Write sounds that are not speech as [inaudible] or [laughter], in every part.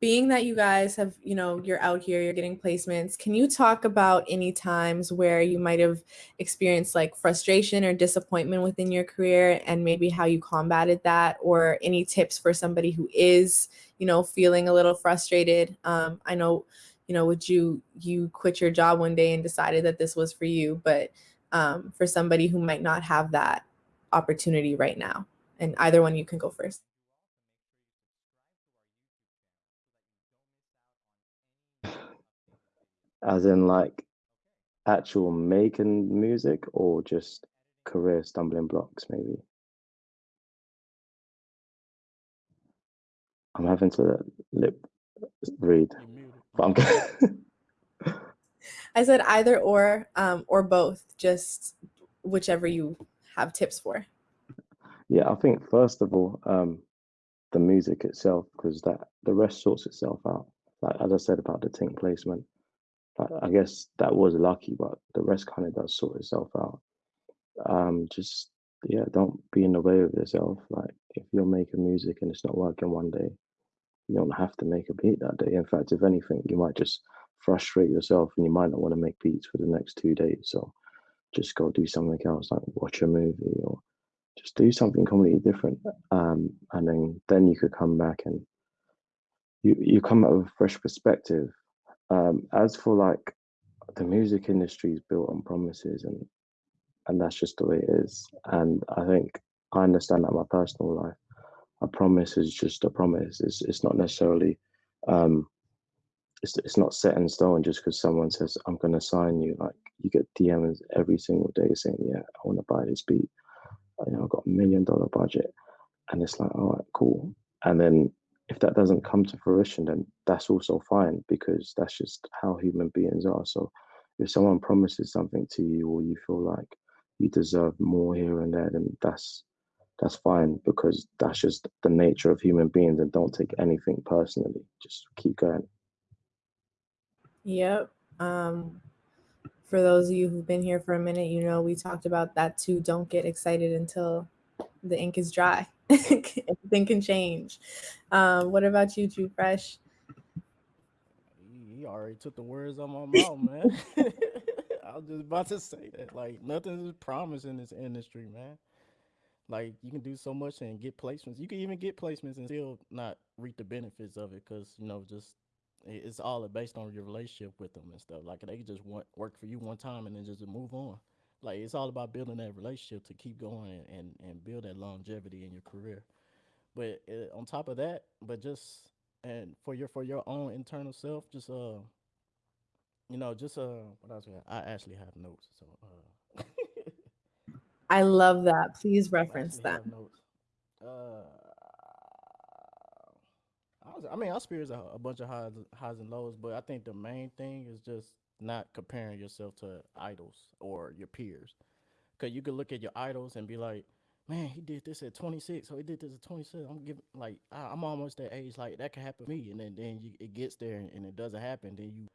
being that you guys have, you know, you're out here, you're getting placements, can you talk about any times where you might have experienced like frustration or disappointment within your career and maybe how you combated that or any tips for somebody who is, you know, feeling a little frustrated? Um, I know, you know, would you, you quit your job one day and decided that this was for you, but um, for somebody who might not have that opportunity right now and either one you can go first. As in like actual making music or just career stumbling blocks maybe? I'm having to lip read, but I'm [laughs] [laughs] I said either or, um, or both, just whichever you have tips for. Yeah, I think first of all, um, the music itself, because that the rest sorts itself out. Like as I said about the Tink placement, I guess that was lucky, but the rest kind of does sort itself out. Um, just yeah, don't be in the way of yourself. Like if you're making music and it's not working one day, you don't have to make a beat that day. In fact, if anything, you might just frustrate yourself and you might not want to make beats for the next two days. So just go do something else, like watch a movie or just do something completely different. Um, and then then you could come back and you you come out with a fresh perspective um, as for like the music industry is built on promises and and that's just the way it is. And I think I understand that my personal life. A promise is just a promise. It's it's not necessarily um it's it's not set in stone just because someone says I'm gonna sign you. Like you get DMs every single day saying, Yeah, I wanna buy this beat. You know, I've got a million dollar budget. And it's like, all right, cool. And then if that doesn't come to fruition, then that's also fine because that's just how human beings are. So if someone promises something to you or you feel like you deserve more here and there, then that's that's fine because that's just the nature of human beings and don't take anything personally. Just keep going. Yep. Um, for those of you who've been here for a minute, you know we talked about that too. Don't get excited until the ink is dry. [laughs] Anything can change. Um, what about you, Too Fresh? He already took the words out my mouth, man. [laughs] I was just about to say that. Like nothing is promised in this industry, man. Like you can do so much and get placements. You can even get placements and still not reap the benefits of it because you know just it's all based on your relationship with them and stuff. Like they just want work for you one time and then just move on. Like it's all about building that relationship to keep going and, and, and build that longevity in your career. But uh, on top of that, but just and for your for your own internal self, just uh, you know, just uh, what else? I actually have notes, so uh. I love that. Please reference that. Uh, I, was, I mean, I experience a, a bunch of highs, highs and lows, but I think the main thing is just not comparing yourself to idols or your peers. Cause you could look at your idols and be like, man, he did this at 26, so he did this at 26. I'm giving like I, am almost that age, like that could happen to me, and then then you, it gets there and, and, it doesn't happen. Then you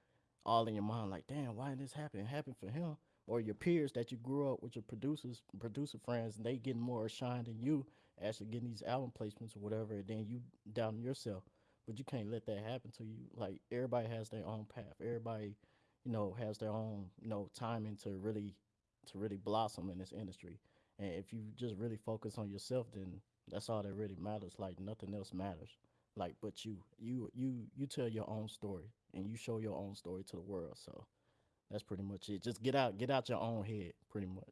all in your mind like, damn, why did this happen? It happened for him or your peers that you grew up with your producers, producer friends, and they getting more shine than you, actually getting these album placements or whatever, and then you down yourself. But you can't let that happen to you. Like everybody has their own path. Everybody you know, has their own, you know, timing to really to really blossom in this industry. And if you just really focus on yourself, then that's all that really matters. Like nothing else matters. Like but you you you you tell your own story and you show your own story to the world. So that's pretty much it. Just get out get out your own head, pretty much.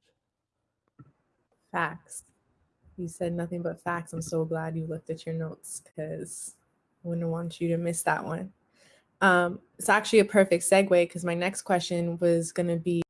Facts. You said nothing but facts. I'm so glad you looked at your notes because I wouldn't want you to miss that one. Um, it's actually a perfect segue because my next question was going to be